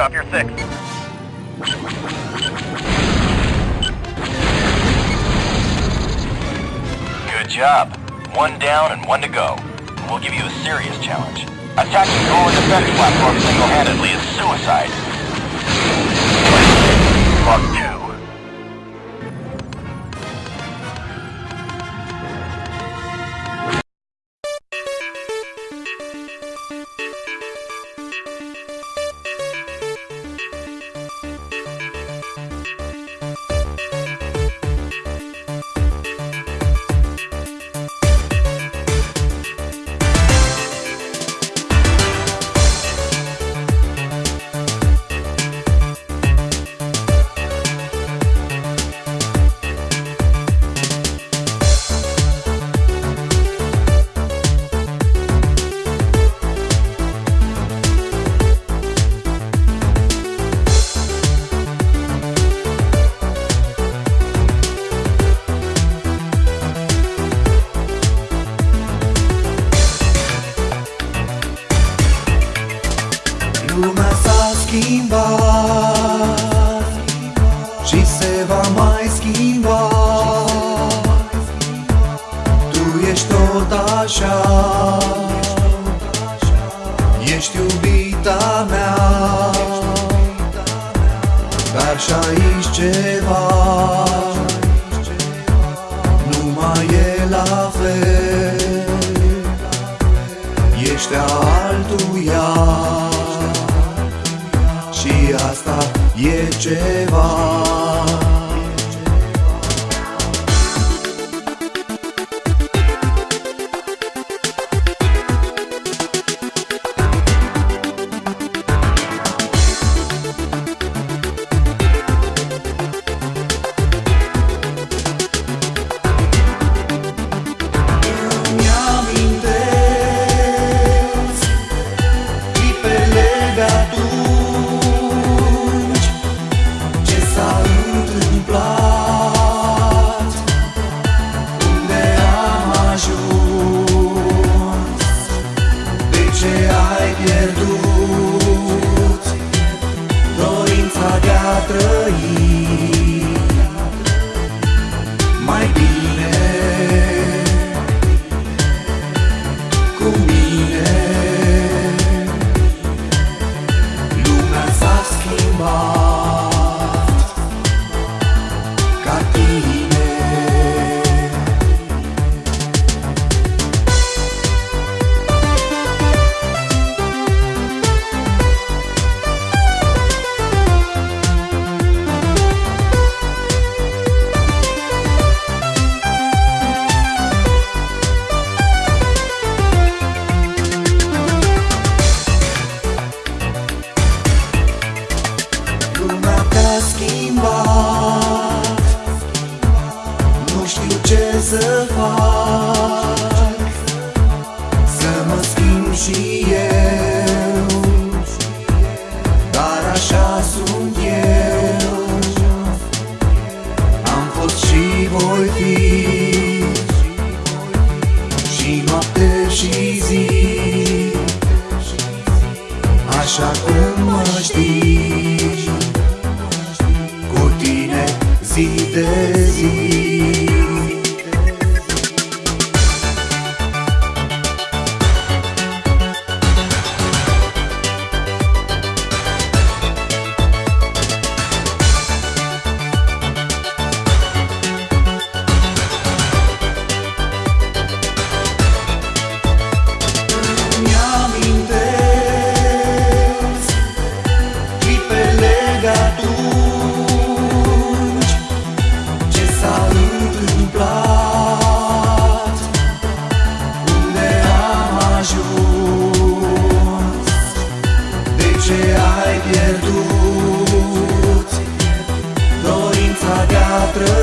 bandit off your six. Good job. One down and one to go. We'll give you a serious challenge. Attacking Golan defense platform single-handedly is suicide. Mark 2. Lumea s-a schimbat Și se va mai schimba. Tu ești tot așa Ești iubita mea. Dar și aici ceva Nu mai e la fel. Ești a altuia Եջևան otro